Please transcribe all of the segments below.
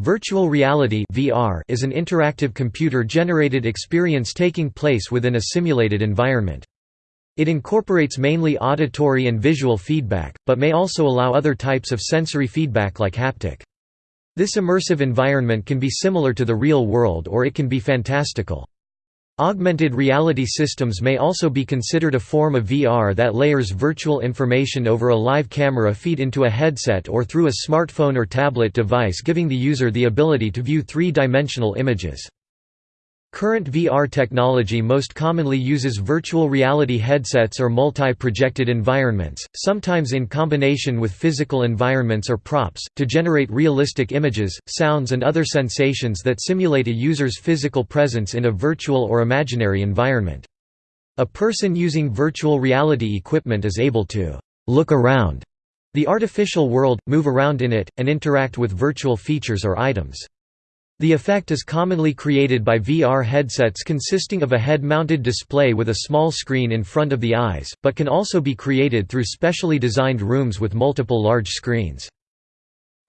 Virtual reality (VR) is an interactive computer-generated experience taking place within a simulated environment. It incorporates mainly auditory and visual feedback, but may also allow other types of sensory feedback like haptic. This immersive environment can be similar to the real world or it can be fantastical. Augmented reality systems may also be considered a form of VR that layers virtual information over a live camera feed into a headset or through a smartphone or tablet device giving the user the ability to view three-dimensional images. Current VR technology most commonly uses virtual reality headsets or multi-projected environments, sometimes in combination with physical environments or props, to generate realistic images, sounds and other sensations that simulate a user's physical presence in a virtual or imaginary environment. A person using virtual reality equipment is able to «look around» the artificial world, move around in it, and interact with virtual features or items. The effect is commonly created by VR headsets consisting of a head-mounted display with a small screen in front of the eyes, but can also be created through specially designed rooms with multiple large screens.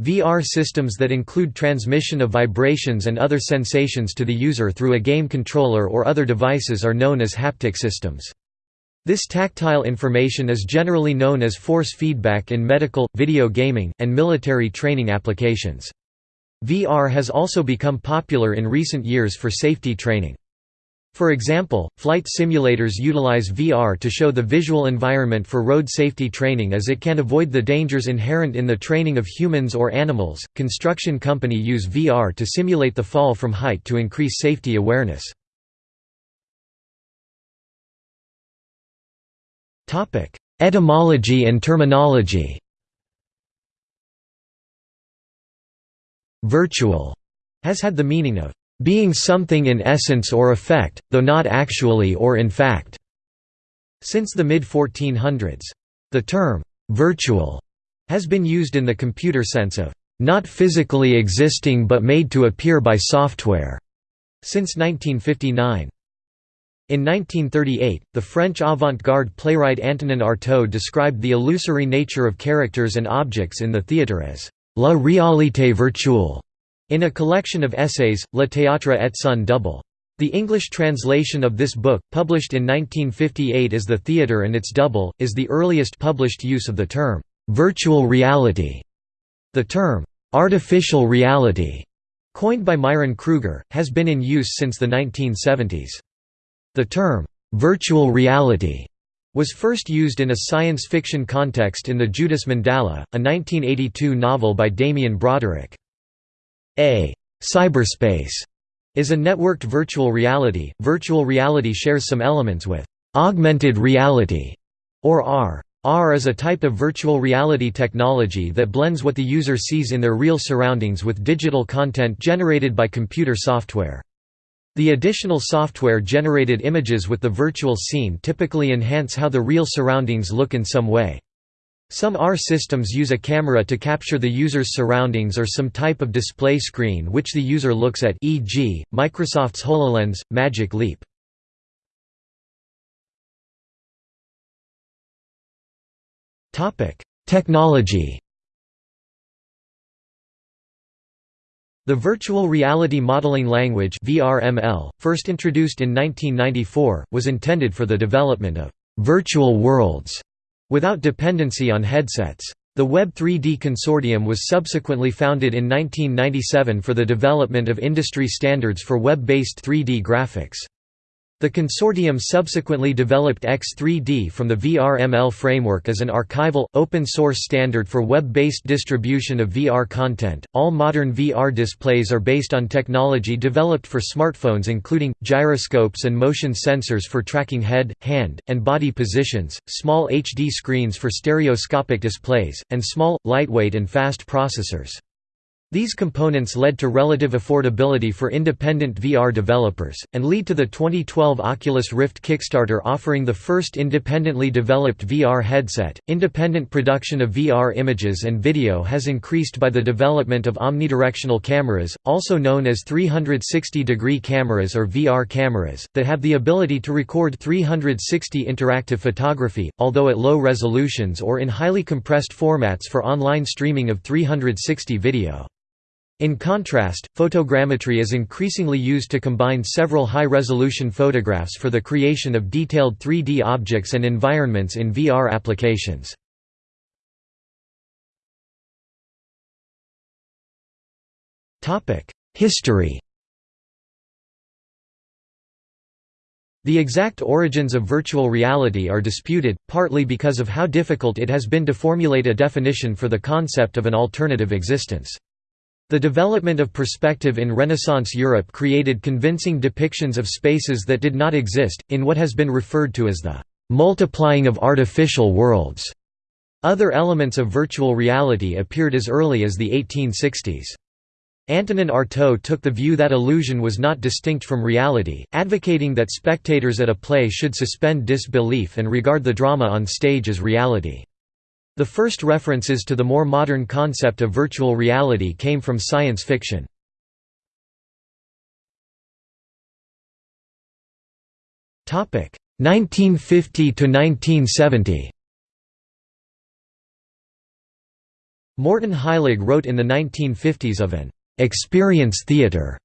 VR systems that include transmission of vibrations and other sensations to the user through a game controller or other devices are known as haptic systems. This tactile information is generally known as force feedback in medical, video gaming, and military training applications. VR has also become popular in recent years for safety training. For example, flight simulators utilize VR to show the visual environment for road safety training as it can avoid the dangers inherent in the training of humans or animals. Construction company use VR to simulate the fall from height to increase safety awareness. Etymology and terminology. Virtual has had the meaning of being something in essence or effect, though not actually or in fact, since the mid-1400s. The term, virtual, has been used in the computer sense of not physically existing but made to appear by software, since 1959. In 1938, the French avant-garde playwright Antonin Artaud described the illusory nature of characters and objects in the theatre as La réalité virtuelle, in a collection of essays, Le théâtre et son double. The English translation of this book, published in 1958 as The Theatre and Its Double, is the earliest published use of the term, virtual reality. The term, artificial reality, coined by Myron Krueger, has been in use since the 1970s. The term, virtual reality was first used in a science fiction context in The Judas Mandala, a 1982 novel by Damien Broderick. A cyberspace is a networked virtual reality. Virtual reality shares some elements with augmented reality or AR. AR is a type of virtual reality technology that blends what the user sees in their real surroundings with digital content generated by computer software. The additional software-generated images with the virtual scene typically enhance how the real surroundings look in some way. Some AR systems use a camera to capture the user's surroundings or some type of display screen which the user looks at e.g., Microsoft's HoloLens, Magic Leap. Technology The Virtual Reality Modeling Language VRML, first introduced in 1994, was intended for the development of «virtual worlds» without dependency on headsets. The Web 3D Consortium was subsequently founded in 1997 for the development of industry standards for web-based 3D graphics. The consortium subsequently developed X3D from the VRML framework as an archival, open source standard for web based distribution of VR content. All modern VR displays are based on technology developed for smartphones, including gyroscopes and motion sensors for tracking head, hand, and body positions, small HD screens for stereoscopic displays, and small, lightweight, and fast processors. These components led to relative affordability for independent VR developers, and lead to the 2012 Oculus Rift Kickstarter offering the first independently developed VR headset. Independent production of VR images and video has increased by the development of omnidirectional cameras, also known as 360 degree cameras or VR cameras, that have the ability to record 360 interactive photography, although at low resolutions or in highly compressed formats for online streaming of 360 video. In contrast, photogrammetry is increasingly used to combine several high-resolution photographs for the creation of detailed 3D objects and environments in VR applications. History The exact origins of virtual reality are disputed, partly because of how difficult it has been to formulate a definition for the concept of an alternative existence. The development of perspective in Renaissance Europe created convincing depictions of spaces that did not exist, in what has been referred to as the multiplying of artificial worlds. Other elements of virtual reality appeared as early as the 1860s. Antonin Artaud took the view that illusion was not distinct from reality, advocating that spectators at a play should suspend disbelief and regard the drama on stage as reality. The first references to the more modern concept of virtual reality came from science fiction. Topic 1950 to 1970. Morton Heilig wrote in the 1950s of an experience theater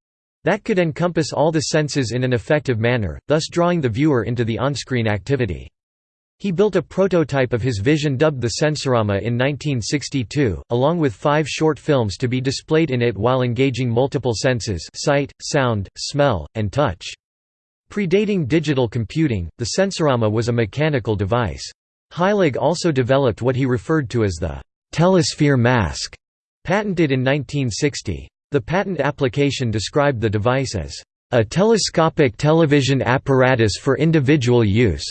that could encompass all the senses in an effective manner, thus drawing the viewer into the on-screen activity. He built a prototype of his vision dubbed the Sensorama in 1962, along with five short films to be displayed in it while engaging multiple senses sight, sound, smell, and touch. Predating digital computing, the Sensorama was a mechanical device. Heilig also developed what he referred to as the «telesphere mask», patented in 1960. The patent application described the device as a telescopic television apparatus for individual use,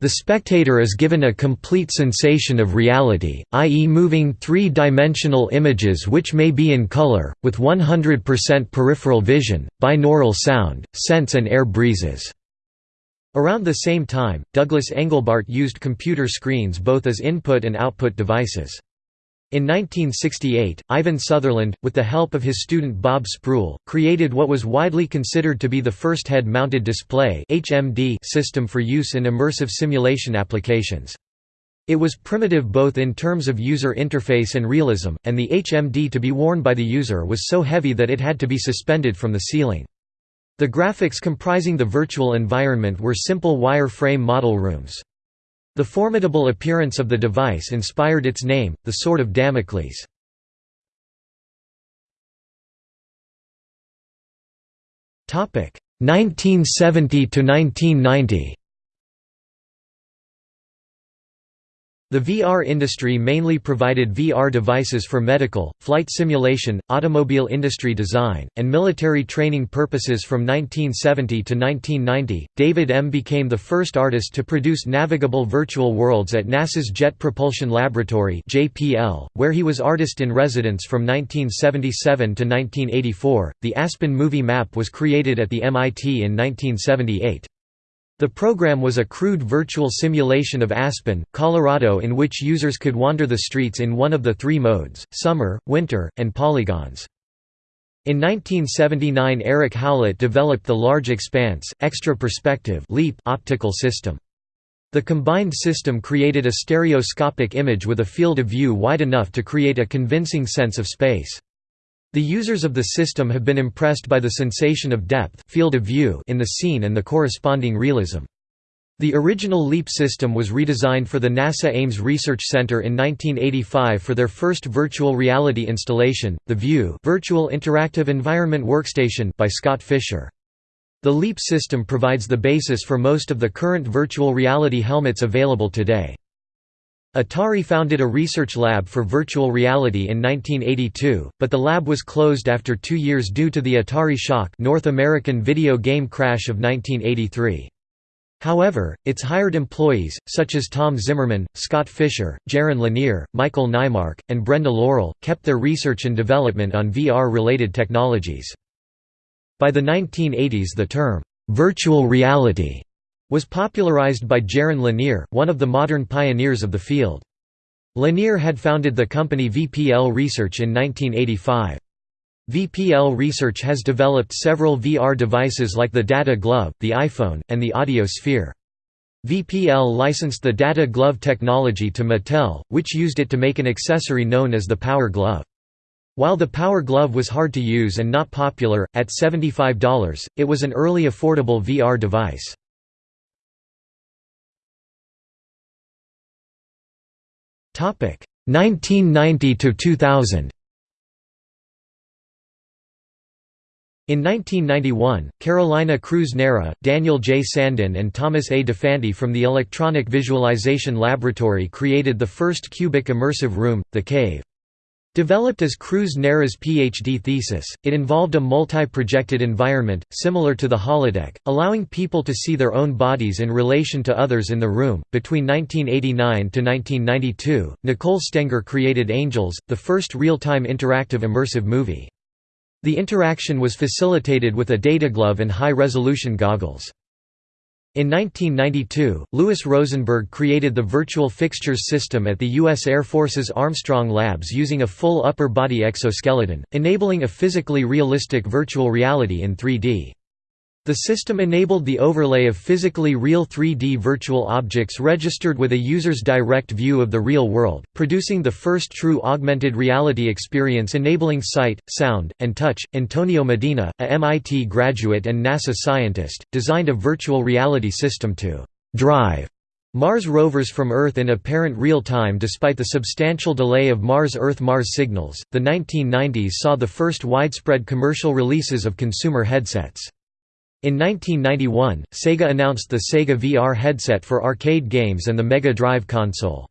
the spectator is given a complete sensation of reality, i.e. moving three-dimensional images which may be in color, with 100% peripheral vision, binaural sound, sense and air breezes. Around the same time, Douglas Engelbart used computer screens both as input and output devices. In 1968, Ivan Sutherland, with the help of his student Bob Sproull, created what was widely considered to be the first head-mounted display system for use in immersive simulation applications. It was primitive both in terms of user interface and realism, and the HMD to be worn by the user was so heavy that it had to be suspended from the ceiling. The graphics comprising the virtual environment were simple wire-frame model rooms. The formidable appearance of the device inspired its name, the Sword of Damocles. Topic 1970 to 1990. The VR industry mainly provided VR devices for medical, flight simulation, automobile industry design, and military training purposes from 1970 to 1990. David Em became the first artist to produce navigable virtual worlds at NASA's Jet Propulsion Laboratory, (JPL), where he was artist in residence from 1977 to 1984. The Aspen movie map was created at the MIT in 1978. The program was a crude virtual simulation of Aspen, Colorado in which users could wander the streets in one of the three modes, summer, winter, and polygons. In 1979 Eric Howlett developed the Large Expanse, Extra Perspective LEAP optical system. The combined system created a stereoscopic image with a field of view wide enough to create a convincing sense of space. The users of the system have been impressed by the sensation of depth field of view in the scene and the corresponding realism. The original LEAP system was redesigned for the NASA Ames Research Center in 1985 for their first virtual reality installation, the VIEW Virtual Interactive Environment Workstation by Scott Fisher. The LEAP system provides the basis for most of the current virtual reality helmets available today. Atari founded a research lab for virtual reality in 1982, but the lab was closed after two years due to the Atari Shock North American video game crash of 1983. However, its hired employees, such as Tom Zimmerman, Scott Fisher, Jaron Lanier, Michael Naimark, and Brenda Laurel, kept their research and development on VR-related technologies. By the 1980s the term, "'virtual reality' was popularized by Jaron Lanier, one of the modern pioneers of the field. Lanier had founded the company VPL Research in 1985. VPL Research has developed several VR devices like the Data Glove, the EyePhone, and the Audio Sphere. VPL licensed the Data Glove technology to Mattel, which used it to make an accessory known as the Power Glove. While the Power Glove was hard to use and not popular, at $75, it was an early affordable VR device. 1990 to 2000. In 1991, Carolina Cruz-Neira, Daniel J. Sandin and Thomas A. DeFanti from the Electronic Visualization Laboratory created the first cubic immersive room, The Cave. Developed as Cruz-Neira's PhD thesis, it involved a multi-projected environment, similar to the holodeck, allowing people to see their own bodies in relation to others in the room. Between 1989 to 1992, Nicole Stenger created Angels, the first real-time interactive immersive movie. The interaction was facilitated with a data glove and high-resolution goggles. In 1992, Louis Rosenberg created the Virtual Fixtures system at the U.S. Air Force's Armstrong Labs using a full upper-body exoskeleton, enabling a physically realistic virtual reality in 3D. The system enabled the overlay of physically real 3D virtual objects registered with a user's direct view of the real world, producing the first true augmented reality experience enabling sight, sound, and touch. Antonio Medina, a MIT graduate and NASA scientist, designed a virtual reality system to drive Mars rovers from Earth in apparent real time despite the substantial delay of Mars Earth Mars signals. The 1990s saw the first widespread commercial releases of consumer headsets. In 1991, Sega announced the Sega VR headset for arcade games and the Mega Drive console.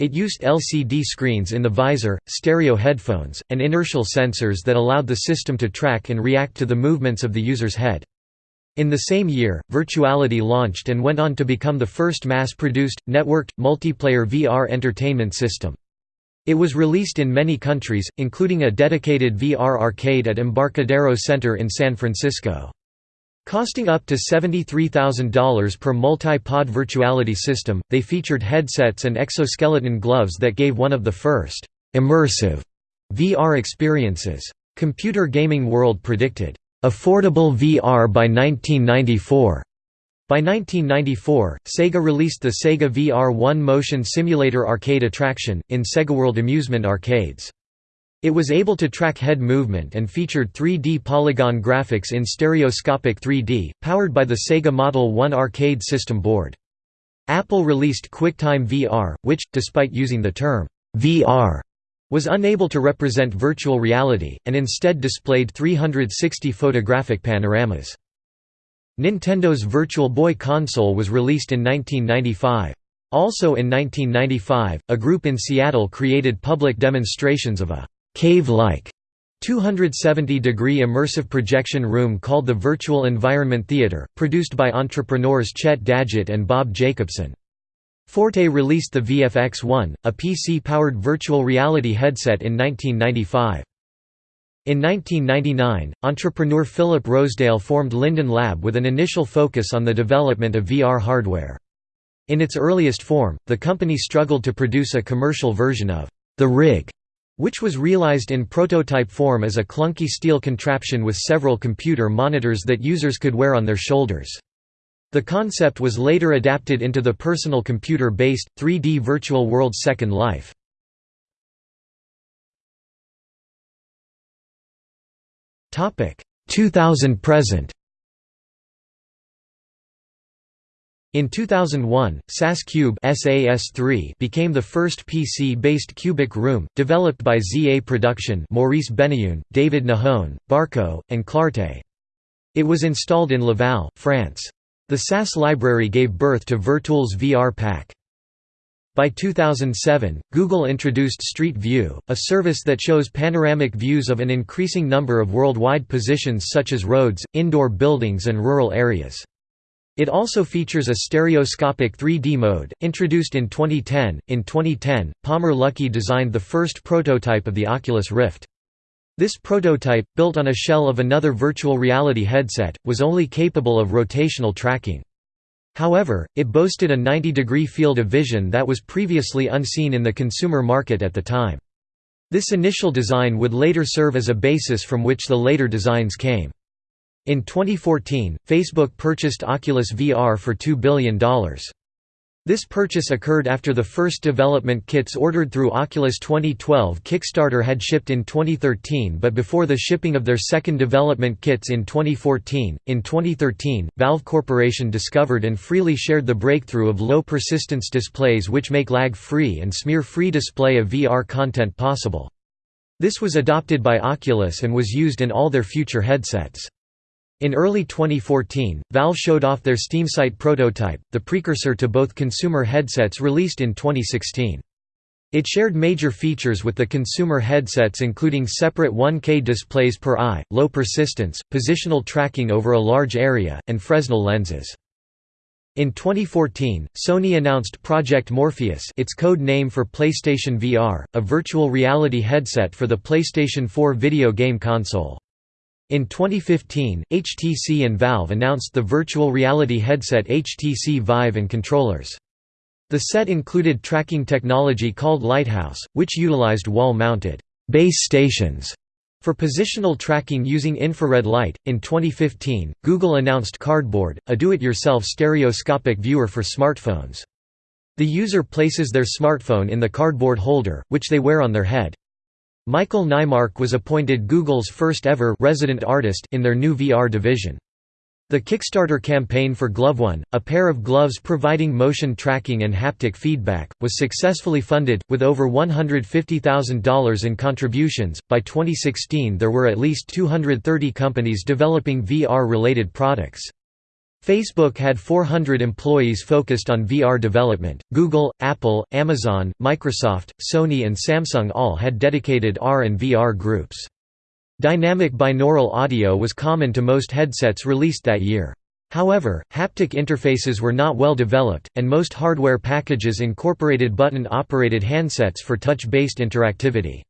It used LCD screens in the visor, stereo headphones, and inertial sensors that allowed the system to track and react to the movements of the user's head. In the same year, Virtuality launched and went on to become the first mass-produced, networked, multiplayer VR entertainment system. It was released in many countries, including a dedicated VR arcade at Embarcadero Center in San Francisco. Costing up to $73,000 per multi-pod virtuality system, they featured headsets and exoskeleton gloves that gave one of the first immersive VR experiences. Computer Gaming World predicted, "...affordable VR by 1994." By 1994, Sega released the Sega VR One motion simulator arcade attraction, in SegaWorld amusement arcades. It was able to track head movement and featured 3D polygon graphics in stereoscopic 3D, powered by the Sega Model 1 arcade system board. Apple released QuickTime VR, which, despite using the term VR, was unable to represent virtual reality, and instead displayed 360 photographic panoramas. Nintendo's Virtual Boy console was released in 1995. Also in 1995, a group in Seattle created public demonstrations of a cave-like 270-degree immersive projection room called the Virtual Environment Theater, produced by entrepreneurs Chet Dagit and Bob Jacobson. Forte released the VFX-1, a PC-powered virtual reality headset in 1995. In 1999, entrepreneur Philip Rosedale formed Linden Lab with an initial focus on the development of VR hardware. In its earliest form, the company struggled to produce a commercial version of the rig which was realized in prototype form as a clunky steel contraption with several computer monitors that users could wear on their shoulders. The concept was later adapted into the personal computer-based, 3D virtual world Second Life. Topic 2000 present. In 2001, SAS Cube SAS3 became the first PC-based cubic room, developed by ZA Production Maurice Benayoun, David Nahon, Barco, and Clarté. It was installed in Laval, France. The SAS library gave birth to Virtools VR Pack. By 2007, Google introduced Street View, a service that shows panoramic views of an increasing number of worldwide positions such as roads, indoor buildings and rural areas. It also features a stereoscopic 3D mode, introduced in 2010. In 2010, Palmer Luckey designed the first prototype of the Oculus Rift. This prototype, built on a shell of another virtual reality headset, was only capable of rotational tracking. However, it boasted a 90-degree field of vision that was previously unseen in the consumer market at the time. This initial design would later serve as a basis from which the later designs came. In 2014, Facebook purchased Oculus VR for $2 billion. This purchase occurred after the first development kits ordered through Oculus 2012 Kickstarter had shipped in 2013 but before the shipping of their second development kits in 2014. In 2013, Valve Corporation discovered and freely shared the breakthrough of low persistence displays which make lag-free and smear-free display of VR content possible. This was adopted by Oculus and was used in all their future headsets. In early 2014, Valve showed off their SteamSight prototype, the precursor to both consumer headsets released in 2016. It shared major features with the consumer headsets including separate 1K displays per eye, low persistence, positional tracking over a large area, and Fresnel lenses. In 2014, Sony announced Project Morpheus its code name for PlayStation VR, a virtual reality headset for the PlayStation 4 video game console. In 2015, HTC and Valve announced the virtual reality headset HTC Vive and controllers. The set included tracking technology called Lighthouse, which utilized wall-mounted base stations for positional tracking using infrared light. In 2015, Google announced Cardboard, a do-it-yourself stereoscopic viewer for smartphones. The user places their smartphone in the cardboard holder, which they wear on their head. Michael Naimark was appointed Google's first-ever resident artist in their new VR division. The Kickstarter campaign for GloveOne, a pair of gloves providing motion tracking and haptic feedback, was successfully funded, with over $150,000 in contributions. By 2016, there were at least 230 companies developing VR related products. Facebook had 400 employees focused on VR development. Google, Apple, Amazon, Microsoft, Sony, and Samsung all had dedicated AR and VR groups. Dynamic binaural audio was common to most headsets released that year. However, haptic interfaces were not well developed, and most hardware packages incorporated button-operated handsets for touch-based interactivity.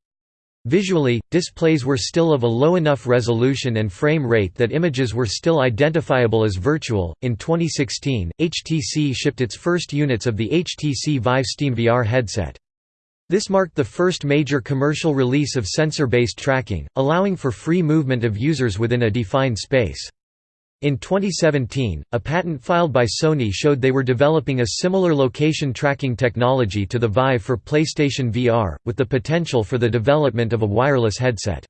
Visually, displays were still of a low enough resolution and frame rate that images were still identifiable as virtual. In 2016, HTC shipped its first units of the HTC Vive SteamVR headset. This marked the first major commercial release of sensor-based tracking, allowing for free movement of users within a defined space. In 2017, a patent filed by Sony showed they were developing a similar location tracking technology to the Vive for PlayStation VR, with the potential for the development of a wireless headset.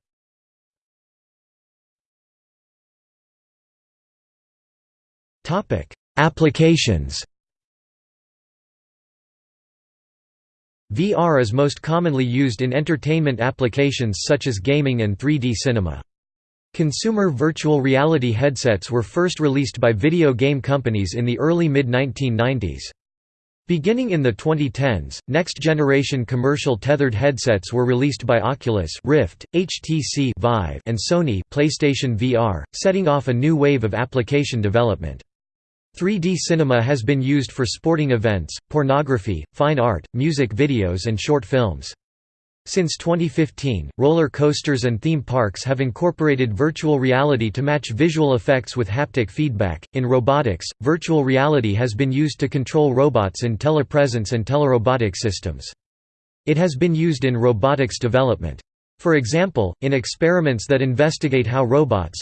Applications VR is most commonly used in entertainment applications such as gaming and 3D cinema. Consumer virtual reality headsets were first released by video game companies in the early mid-1990s. Beginning in the 2010s, next-generation commercial tethered headsets were released by Oculus Rift, HTC Vive, and Sony PlayStation VR, setting off a new wave of application development. 3D cinema has been used for sporting events, pornography, fine art, music videos and short films. Since 2015, roller coasters and theme parks have incorporated virtual reality to match visual effects with haptic feedback. In robotics, virtual reality has been used to control robots in telepresence and telerobotic systems. It has been used in robotics development. For example, in experiments that investigate how robots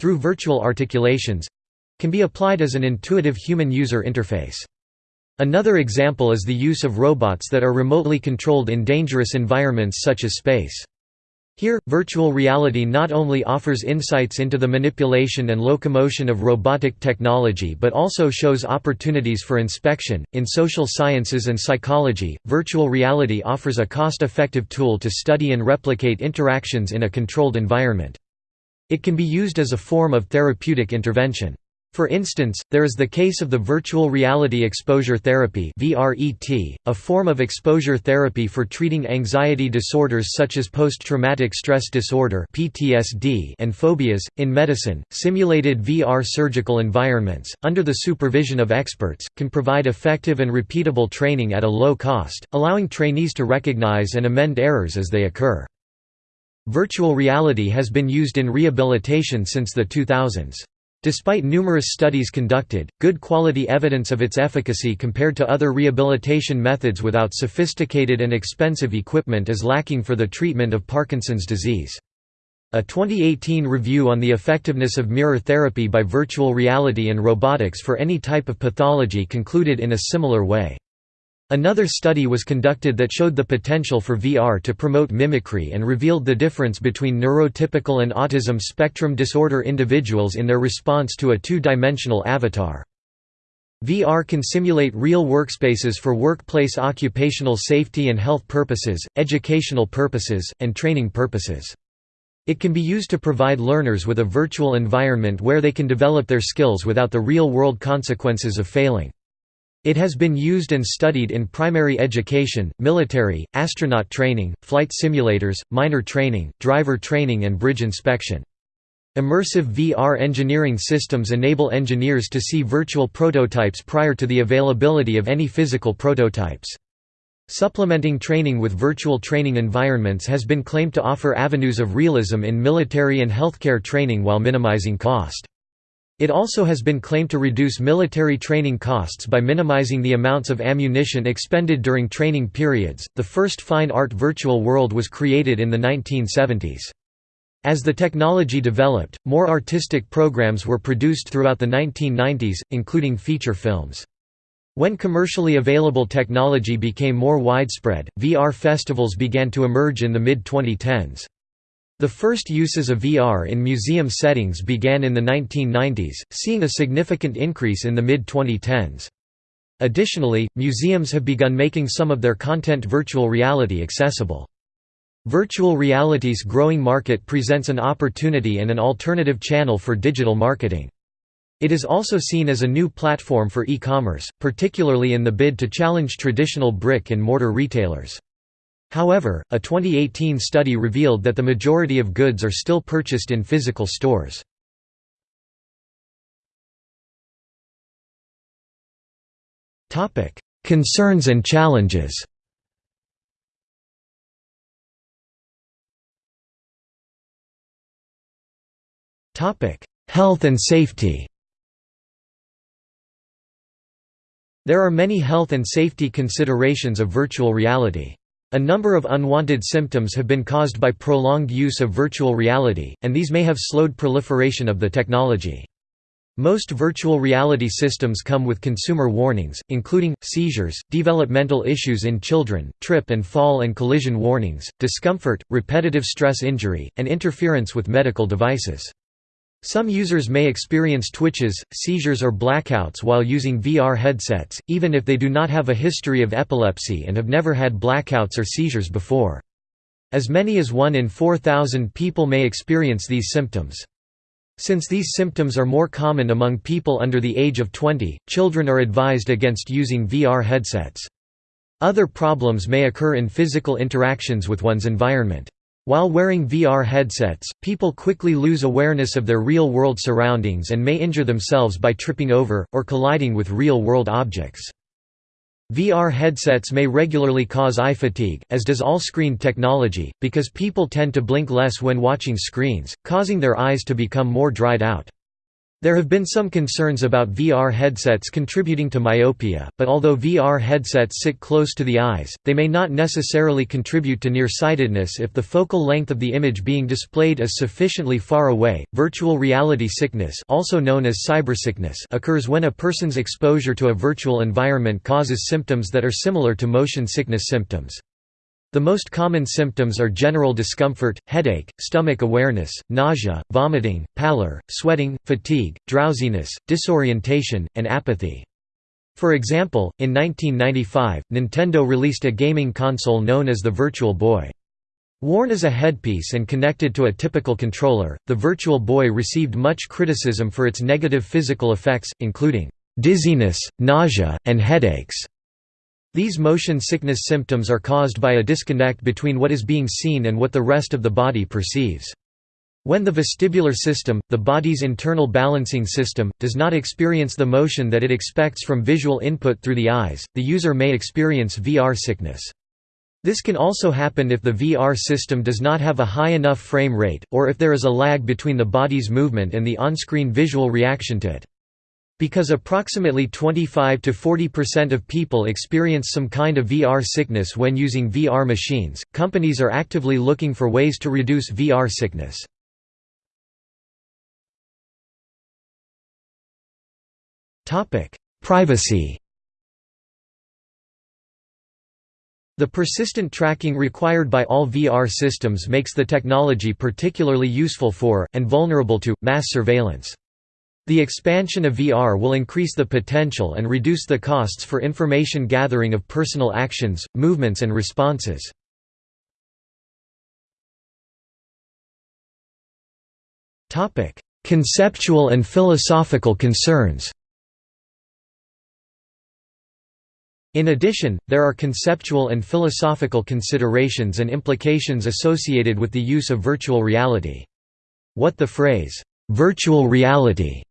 through virtual articulations can be applied as an intuitive human user interface. Another example is the use of robots that are remotely controlled in dangerous environments such as space. Here, virtual reality not only offers insights into the manipulation and locomotion of robotic technology but also shows opportunities for inspection. In social sciences and psychology, virtual reality offers a cost effective tool to study and replicate interactions in a controlled environment. It can be used as a form of therapeutic intervention. For instance, there is the case of the virtual reality exposure therapy a form of exposure therapy for treating anxiety disorders such as post-traumatic stress disorder and phobias. In medicine, simulated VR surgical environments, under the supervision of experts, can provide effective and repeatable training at a low cost, allowing trainees to recognize and amend errors as they occur. Virtual reality has been used in rehabilitation since the 2000s. Despite numerous studies conducted, good quality evidence of its efficacy compared to other rehabilitation methods without sophisticated and expensive equipment is lacking for the treatment of Parkinson's disease. A 2018 review on the effectiveness of mirror therapy by virtual reality and robotics for any type of pathology concluded in a similar way. Another study was conducted that showed the potential for VR to promote mimicry and revealed the difference between neurotypical and autism spectrum disorder individuals in their response to a two-dimensional avatar. VR can simulate real workspaces for workplace occupational safety and health purposes, educational purposes, and training purposes. It can be used to provide learners with a virtual environment where they can develop their skills without the real-world consequences of failing. It has been used and studied in primary education, military, astronaut training, flight simulators, miner training, driver training and bridge inspection. Immersive VR engineering systems enable engineers to see virtual prototypes prior to the availability of any physical prototypes. Supplementing training with virtual training environments has been claimed to offer avenues of realism in military and healthcare training while minimizing cost. It also has been claimed to reduce military training costs by minimizing the amounts of ammunition expended during training periods. The first fine art virtual world was created in the 1970s. As the technology developed, more artistic programs were produced throughout the 1990s, including feature films. When commercially available technology became more widespread, VR festivals began to emerge in the mid-2010s. The first uses of VR in museum settings began in the 1990s, seeing a significant increase in the mid-2010s. Additionally, museums have begun making some of their content virtual reality accessible. Virtual reality's growing market presents an opportunity and an alternative channel for digital marketing. It is also seen as a new platform for e-commerce, particularly in the bid to challenge traditional brick-and-mortar retailers. However, a 2018 study revealed that the majority of goods are still purchased in physical stores. Concerns and challenges Health and safety There are many health and safety considerations of virtual reality. A number of unwanted symptoms have been caused by prolonged use of virtual reality, and these may have slowed proliferation of the technology. Most virtual reality systems come with consumer warnings, including, seizures, developmental issues in children, trip and fall and collision warnings, discomfort, repetitive stress injury, and interference with medical devices. Some users may experience twitches, seizures or blackouts while using VR headsets, even if they do not have a history of epilepsy and have never had blackouts or seizures before. As many as 1 in 4,000 people may experience these symptoms. Since these symptoms are more common among people under the age of 20, children are advised against using VR headsets. Other problems may occur in physical interactions with one's environment. While wearing VR headsets, people quickly lose awareness of their real-world surroundings and may injure themselves by tripping over, or colliding with real-world objects. VR headsets may regularly cause eye fatigue, as does all screen technology, because people tend to blink less when watching screens, causing their eyes to become more dried out. There have been some concerns about VR headsets contributing to myopia, but although VR headsets sit close to the eyes, they may not necessarily contribute to nearsightedness if the focal length of the image being displayed is sufficiently far away. Virtual reality sickness, also known as cybersickness, occurs when a person's exposure to a virtual environment causes symptoms that are similar to motion sickness symptoms. The most common symptoms are general discomfort, headache, stomach awareness, nausea, vomiting, pallor, sweating, fatigue, drowsiness, disorientation, and apathy. For example, in 1995, Nintendo released a gaming console known as the Virtual Boy. Worn as a headpiece and connected to a typical controller, the Virtual Boy received much criticism for its negative physical effects, including dizziness, nausea, and headaches. These motion sickness symptoms are caused by a disconnect between what is being seen and what the rest of the body perceives. When the vestibular system, the body's internal balancing system, does not experience the motion that it expects from visual input through the eyes, the user may experience VR sickness. This can also happen if the VR system does not have a high enough frame rate, or if there is a lag between the body's movement and the on-screen visual reaction to it. Because approximately 25 to 40% of people experience some kind of VR sickness when using VR machines, companies are actively looking for ways to reduce VR sickness. Privacy The persistent tracking required by all VR systems makes the technology particularly useful for, and vulnerable to, mass surveillance. The expansion of VR will increase the potential and reduce the costs for information gathering of personal actions, movements and responses. Conceptual and philosophical concerns In addition, there are conceptual and philosophical considerations and implications associated with the use of virtual reality. What the phrase, "'virtual reality'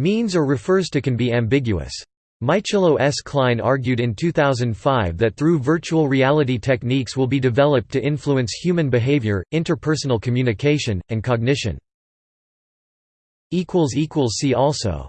means or refers to can be ambiguous. Michello S. Kline argued in 2005 that through virtual reality techniques will be developed to influence human behavior, interpersonal communication, and cognition. See also